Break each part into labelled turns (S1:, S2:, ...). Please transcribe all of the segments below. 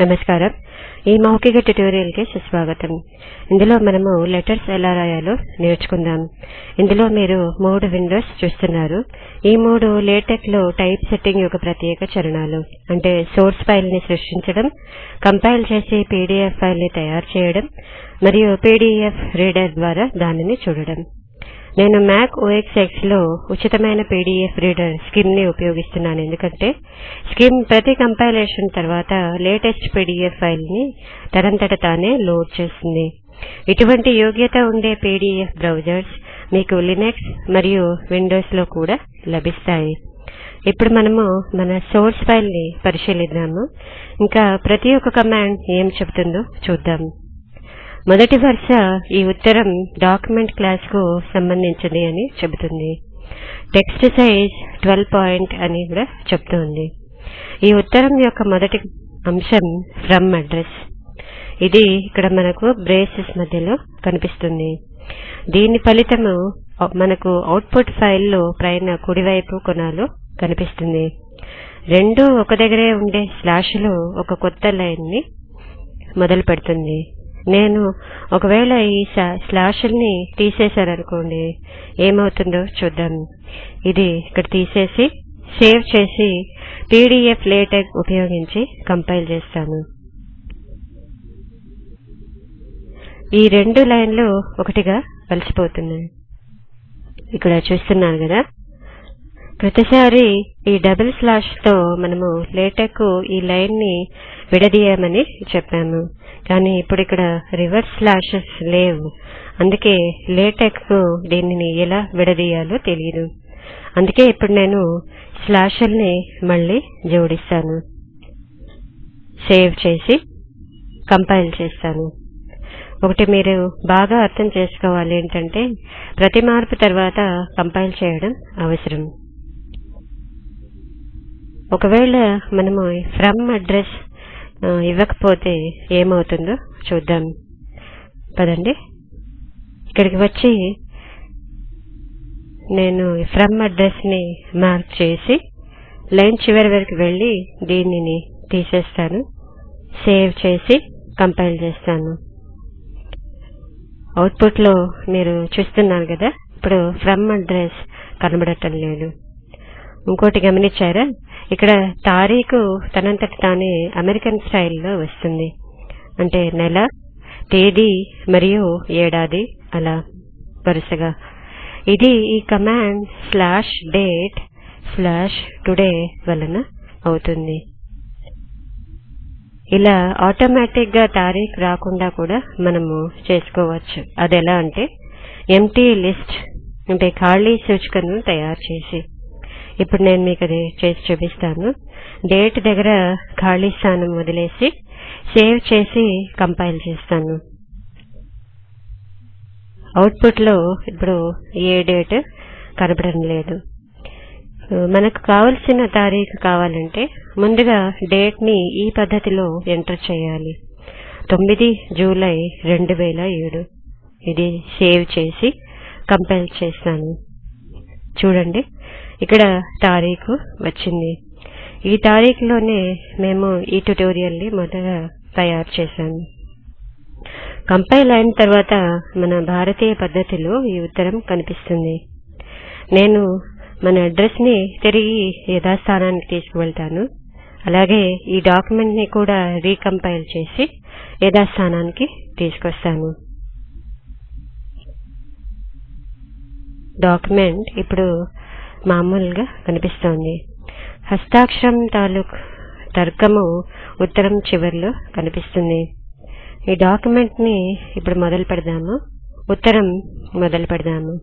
S1: నమస్కారం. ఈ మౌఖిక ట్యుటోరియల్కి సుస్వాగతం. ఇందులో మనము లెటర్స్ ఎలా రాయాలో నేర్చుకుందాం. ఇందులో మీరు మూడు విండోస్ చూస్తున్నారు. ఈ మూడు లేటెక్లో టైప్ సెట్టింగ్ యొక్క ప్రత్యేక చరణాలు అంటే సోర్స్ ఫైల్ని సృష్టించడం కంపైల్ చేసి పీడీఎఫ్ ఫైల్ని తయారు చేయడం మరియు పీడీఎఫ్ రీడర్ ద్వారా దానిని చూడడం. నేను మ్యాక్ ఓఎక్స్ ఎక్స్లో ఉచితమైన పీడీఎఫ్ రీడర్ స్కిమ్ని ఉపయోగిస్తున్నాను. ఎందుకంటే స్కిమ్ ప్రతి కంపైలేషన్ తర్వాత లేటెస్ట్ పీడీఎఫ్ ఫైల్ని తనంతట తానే లోడ్ చేస్తుంది. ఇటువంటి యోగ్యత ఉండే పీడీఎఫ్ బ్రౌజర్స్ మీకు లినక్స్ మరియు విండోస్లో కూడా లభిస్తాయి. ఇప్పుడు మనము మన సోర్స్ ఫైల్ని పరిశీలిద్దాము. ఇంకా ప్రతి ఒక్క కమాండ్ ఏం చెబుతుందో చూద్దాం. మొదటి వరుస ఈ ఉత్తరం డాక్యుమెంట్ క్లాస్కు సంబంధించింది అని చెబుతుంది. టెక్స్ట్ సైజ్ 12 పాయింట్ అని కూడా చెప్తుంది ఈ ఉత్తరం యొక్క మొదటి అంశం ఫ్రమ్ అడ్రస్. ఇది ఇక్కడ మనకు బ్రేసెస్ మధ్యలో కనిపిస్తుంది. దీని ఫలితము మనకు అవుట్పుట్ ఫైల్లో పైన కుడివైపు కొనాలు కనిపిస్తుంది. రెండు ఒక దగ్గరే ఉండే స్లాష్లో ఒక కొత్త లైన్ని మొదలు పెడుతుంది నేను ఒకవేళ ఈ స్లాషుల్ని తీసేశారనుకోండి ఏమవుతుందో చూద్దాం. ఇది ఇక్కడ తీసేసి సేవ్ చేసి పీడీఎఫ్ లేటెక్ ఉపయోగించి కంపైల్ చేస్తాను. ఈ రెండు లైన్లు ఒకటిగా కలిసిపోతున్నాయి ఇక్కడ చూస్తున్నాను కదా ప్రతిసారి ఈ డబుల్ స్లాష్తో మనము లేటెక్ ఈ లైన్ని విడదీయమని చెప్పాము. కానీ ఇప్పుడు ఇక్కడ రివర్స్ స్లాషెస్ లేవు. అందుకే లేటెక్కు దీనిని ఎలా విడదీయాలో తెలియదు. అందుకే ఇప్పుడు నేను స్లాషల్ని మళ్ళీ జోడిస్తాను. సేవ్ చేసి కంపైల్ చేస్తాను. ఒకటి మీరు బాగా అర్థం చేసుకోవాలి ఏంటంటే ప్రతి మార్పు తర్వాత కంపైల్ చేయడం అవసరం. ఒకవేళ మనము ఫ్రమ్ అడ్రస్ ఇవ్వకపోతే ఏమవుతుందో చూద్దాం. పదండి. ఇక్కడికి వచ్చి నేను ఫ్రమ్ అడ్రస్ని మార్క్ చేసి లైన్ చివరి వరకు వెళ్ళి దీనిని తీసేస్తాను. సేవ్ చేసి కంపైల్ చేస్తాను. అవుట్పుట్లో మీరు చూస్తున్నారు కదా ఇప్పుడు ఫ్రమ్ అడ్రస్ కనబడటం లేదు. ఇంకోటి గమనించారా? ఇక్కడ తారీఖు తనంతట తానే అమెరికన్ స్టైల్లో వస్తుంది. అంటే నెల తేదీ మరియు ఏడాది అలా వరుసగా. ఇది ఈ command slash date slash today వలన అవుతుంది. ఇలా ఆటోమేటిక్గా తారీఖు రాకుండా కూడా మనము చేసుకోవచ్చు. అది ఎలా అంటే ఎంటీ లిస్ట్ అంటే ఖాళీ సూచికను తయారు చేసి. ఇప్పుడు నేను మీకు అది చేసి చూపిస్తాను. డేట్ దగ్గర ఖాళీ స్థానం వదిలేసి సేవ్ చేసి కంపైల్ చేస్తాను. అవుట్పుట్లో ఇప్పుడు ఏ డేట్ కనపడడం లేదు. మనకు కావలసిన తారీఖు కావాలంటే ముందుగా డేట్ని ఈ పద్ధతిలో ఎంటర్ చేయాలి. తొమ్మిది జూలై రెండు వేల ఏడు. ఇది సేవ్ చేసి కంపైల్ చేస్తాను. చూడండి. ఇక్కడ తారీఖు వచ్చింది. ఈ తారీఖులోనే మేము ఈ ట్యూటోరియల్ని మొదట తయారు చేశాము. కంపైల్ అయిన తర్వాత మన భారతీయ పద్ధతిలో ఈ ఉత్తరం కనిపిస్తుంది. నేను మన అడ్రస్ని తిరిగి యథాస్థానానికి తీసుకువెళ్తాను. అలాగే ఈ డాక్యుమెంట్ని కూడా రీకంపైల్ చేసి యథాస్థానానికి తీసుకొస్తాను. డాక్యుమెంట్ ఇప్పుడు మామూలుగా కనిపిస్తోంది. హస్తాక్షరం తాలూక్ తర్కము ఉత్తరం చివరిలో కనిపిస్తుంది. ఈ డాక్యుమెంట్ని ఇప్పుడు మొదలు పెడదాము. ఉత్తరం మొదలు పెడదాము.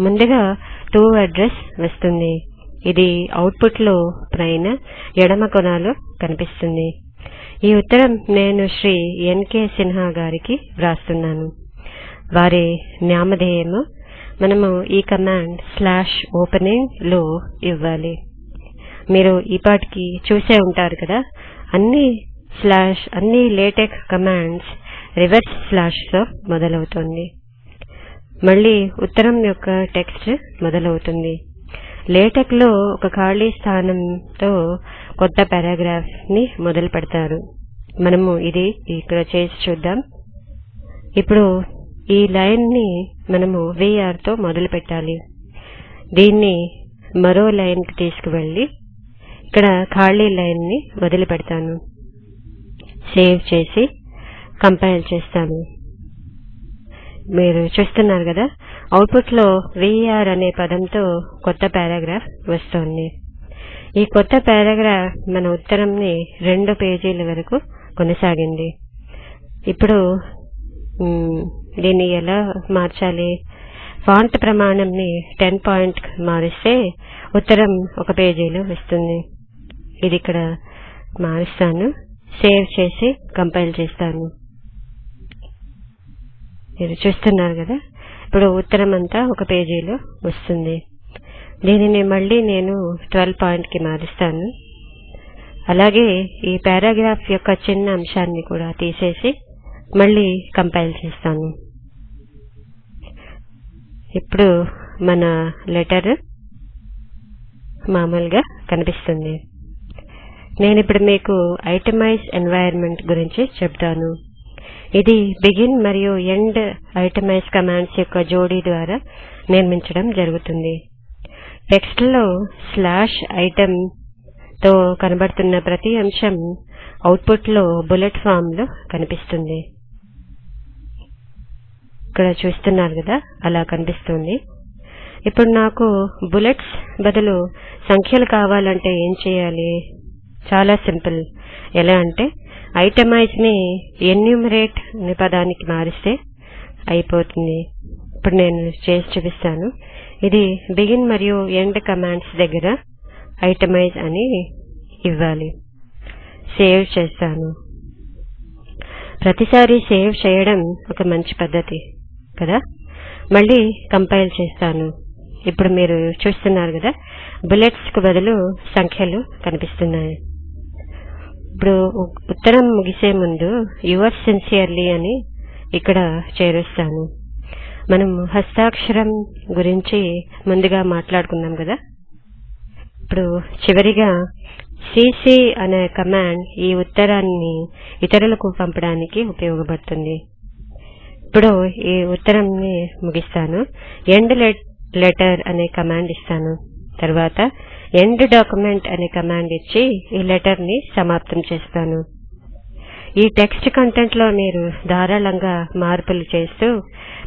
S1: ముందుగా టు అడ్రస్ వస్తుంది. ఇది అవుట్పుట్లో పైన ఎడమ కొనాలో కనిపిస్తుంది. ఈ ఉత్తరం నేను శ్రీ ఎన్కే సిన్హా గారికి వ్రాస్తున్నాను. వారి నామధేయము మనము ఈ కమాండ్ స్లాష్ ఓపెనింగ్లో ఇవ్వాలి. మీరు ఈ పాటికి చూసే ఉంటారు కదా? అన్ని స్లాష్ అన్ని లేటెక్ కమాండ్స్ రివర్స్ స్లాష్తో మొదలవుతుంది. మళ్ళీ ఉత్తరం యొక్క టెక్స్ట్ మొదలవుతుంది. లేటెక్లో ఒక ఖాళీ స్థానంతో కొత్త పారాగ్రాఫ్ని మొదలు పెడతారు. మనము ఇది ఇక్కడ చేసి చూద్దాం. ఇప్పుడు ఈ లైన్ని మనము VR తో మొదలు పెట్టాలి దీన్ని మరో లైన్కి తీసుకువెళ్ళి ఇక్కడ ఖాళీ లైన్ని వదిలి పెడతాను సేవ్ చేసి కంపైల్ చేస్తాను. మీరు చూస్తున్నారు కదా అవుట్పుట్లో విఆర్ అనే పదంతో కొత్త పారాగ్రాఫ్ వస్తోంది. ఈ కొత్త పారాగ్రాఫ్ మన ఉత్తరంని రెండు పేజీల వరకు కొనసాగింది. ఇప్పుడు దీన్ని ఎలా మార్చాలి? ఫాంట్ ప్రమాణంని టెన్ పాయింట్ మారిస్తే ఉత్తరం ఒక పేజీలో వస్తుంది. ఇది ఇక్కడ మారుస్తాను. సేవ్ చేసి కంపైల్ చేస్తాను. మీరు చూస్తున్నారు కదా? ఇప్పుడు ఉత్తరం అంతా ఒక పేజీలో వస్తుంది. దీనిని మళ్ళీ నేను ట్వెల్వ్ పాయింట్కి మారుస్తాను. అలాగే ఈ పారాగ్రాఫ్ యొక్క చిన్న అంశాన్ని కూడా తీసేసి మళ్ళీ కంపైల్ చేస్తాను. ఇప్పుడు మన లెటర్ మామూలుగా కనిపిస్తుంది. నేను ఇప్పుడు మీకు ఐటమైజ్ ఎన్వైరన్మెంట్ గురించి చెప్తాను. ఇది బిగిన్ మరియు ఎండ్ ఐటమైజ్ కమాండ్స్ యొక్క జోడీ ద్వారా నిర్మించడం జరుగుతుంది. టెక్స్ట్లో స్లాష్ ఐటమ్తో కనబడుతున్న ప్రతి అంశం అవుట్పుట్లో బుల్లెట్ ఫామ్లో కనిపిస్తుంది. ఇక్కడ చూస్తున్నారు కదా అలా కనిపిస్తుంది. ఇప్పుడు నాకు బుల్లెట్స్ బదులు సంఖ్యలు కావాలంటే ఏం చేయాలి? చాలా సింపుల్. ఎలా అంటే ఐటమైజ్ని ఎన్యూమరేట్ అనే పదానికి మారిస్తే అయిపోతుంది. ఇప్పుడు నేను చేసి చూపిస్తాను. ఇది బిగిన్ మరియు ఎండ్ కమాండ్స్ దగ్గర ఐటమైజ్ అని ఇవ్వాలి. సేవ్ చేస్తాను. ప్రతిసారి సేవ్ చేయడం ఒక మంచి పద్ధతి. కదా? మళ్ళీ కంపైల్ చేస్తాను. ఇప్పుడు మీరు చూస్తున్నారు కదా? బుల్లెట్స్కు బదులు సంఖ్యలు కనిపిస్తున్నాయి. ఇప్పుడు ఉత్తరం ముగిసే ముందు యువర్ సిన్సియర్లీ అని ఇక్కడ చేరుస్తాను. మనం హస్తాక్షరం గురించి ముందుగా మాట్లాడుకున్నాం కదా? ఇప్పుడు చివరిగా సిసి అనే కమాండ్ ఈ ఉత్తరాన్ని ఇతరులకు పంపడానికి ఉపయోగపడుతుంది. ఇప్పుడు ఈ ఉత్తరంని ముగిస్తాను. ఎండ్ లెటర్ అనే కమాండ్ ఇస్తాను. తర్వాత ఎండ్ డాక్యుమెంట్ అనే కమాండ్ ఇచ్చి ఈ లెటర్ని సమాప్తం చేస్తాను. ఈ టెక్స్ట్ కంటెంట్లో మీరు ధారాళంగా మార్పులు చేస్తూ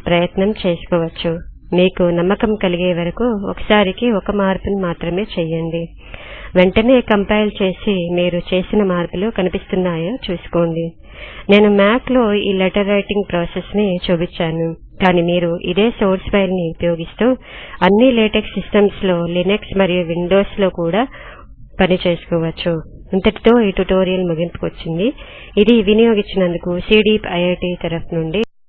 S1: ప్రయత్నం చేసుకోవచ్చు. మీకు నమ్మకం కలిగే వరకు ఒకసారికి ఒక మార్పును మాత్రమే చేయండి. వెంటనే కంపైల్ చేసి మీరు చేసిన మార్పులు కనిపిస్తున్నాయో చూసుకోండి. నేను మ్యాక్లో ఈ లెటర్ రైటింగ్ ప్రాసెస్ని చూపించాను. కానీ మీరు ఇదే సోర్స్ ఫైల్ని ఉపయోగిస్తూ అన్ని లేటెక్ సిస్టమ్స్లో లినక్స్ మరియు విండోస్లో కూడా పని చేసుకోవచ్చు. ఇంతటితో ఈ ట్యుటోరియల్ ముగింపుకు వచ్చింది. ఇది వినియోగించినందుకు సిడీప్ ఐఐటి తరఫు నుండి